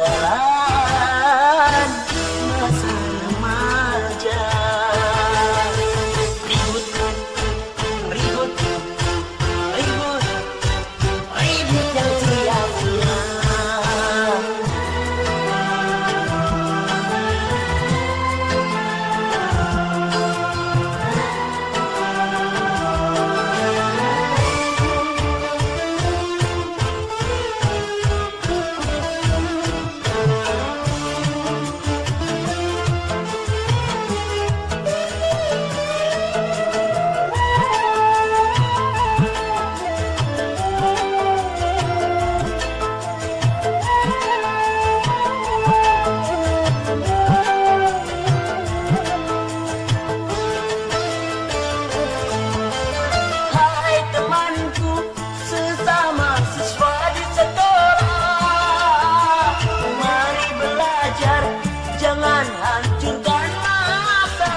Yeah. Hancurkan masa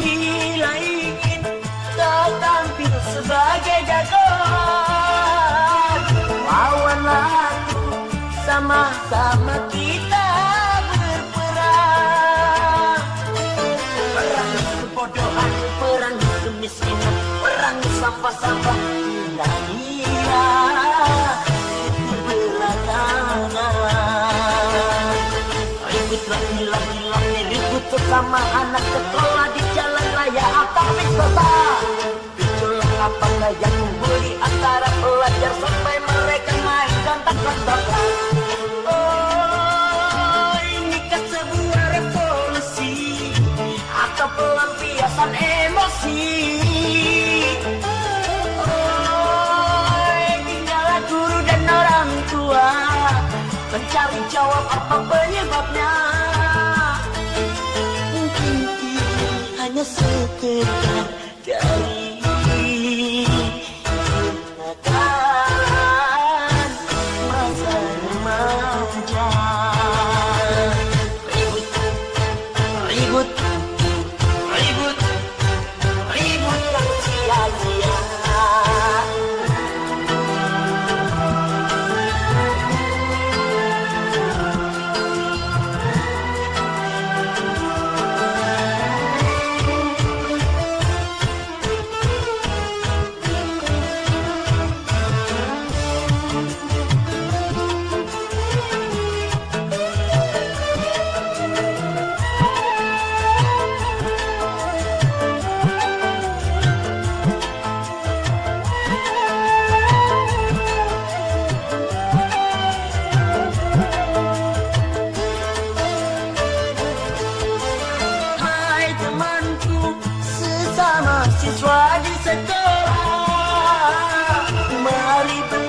Bila ingin kau tampil sebagai sama-sama kemiskinan Perang sampah-sampah Kira-kira itu belakangan Ribut laki-laki ribut sesama anak sekolah mencari jawab apa penyebabnya mungkin ini hanya sekedar dari kenakalan masa remaja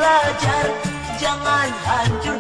belajar. Jangan hancurkan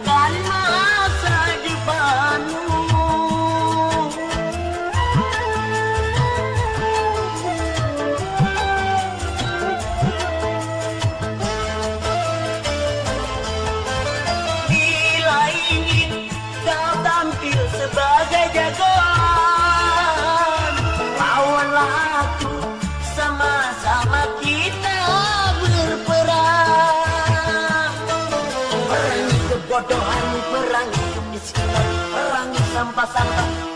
Perangi kebodohan,